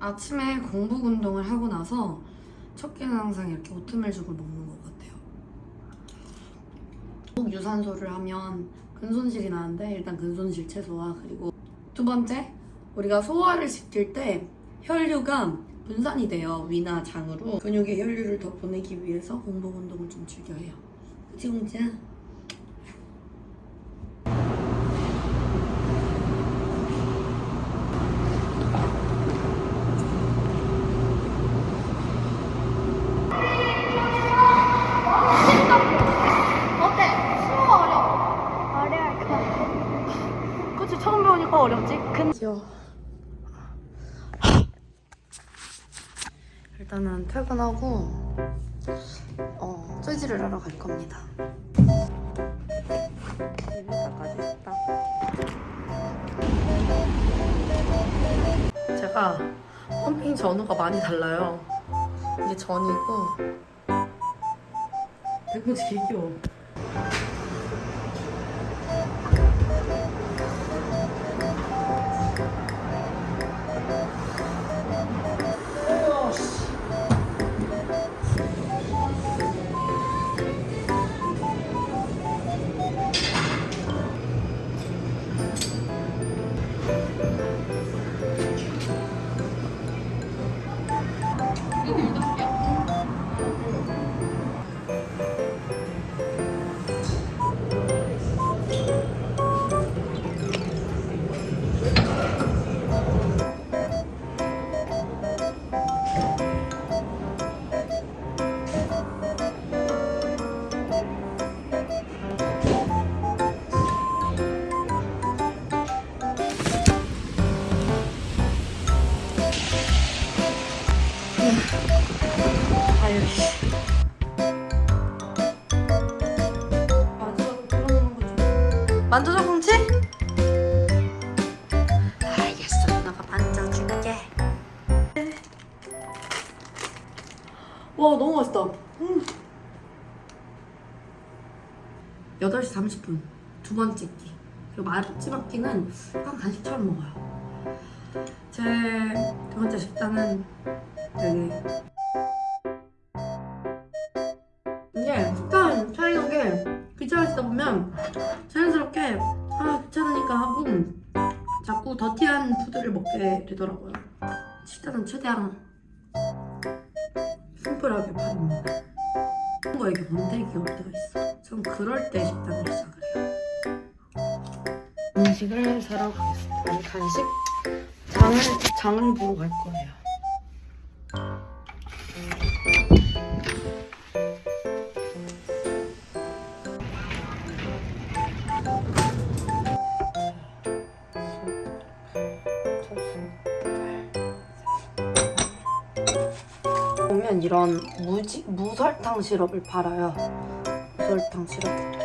아침에 공복 운동을 하고 나서 첫 끼는 항상 이렇게 오트밀죽을 먹는 것 같아요. 꼭 유산소를 하면 근손실이 나는데 일단 근손실 최소화 그리고 두 번째 우리가 소화를 시킬 때 혈류가 분산이 돼요 위나 장으로 근육에 혈류를 더 보내기 위해서 공복 운동을 좀 즐겨 해요. 그치 공지야? 어때? 쉬워 어려워? 어려울 것 같아. 그치 처음 배우니까 귀여워 일단은 퇴근하고 어, 쇠질을 하러 갈 겁니다. 제가 펌핑 전후가 많이 달라요. 이게 전이고. 백모지 개 귀여워 아유 씨. 만져줘 공치? 알겠어 누나가 만져줄게 와 너무 맛있다 음. 8시 30분 두 번째 끼 그리고 마지막 끼는 약간 간식처럼 먹어요 제 두 번째 식단은 여기 이게 식단 차리는 게 귀찮아지다 보면 자연스럽게 아 귀찮으니까 하고 자꾸 더티한 푸드를 먹게 되더라고요. 식단은 최대한 심플하게 파는 거에게 원대기 올 때가 있어 전 그럴 때 식단을 시작을 해요. 음식을 사러 가겠습니다. 간식? 장을, 장을 보러 갈 거예요 보면 이런 무지, 무설탕 시럽을 팔아요. 무설탕 시럽.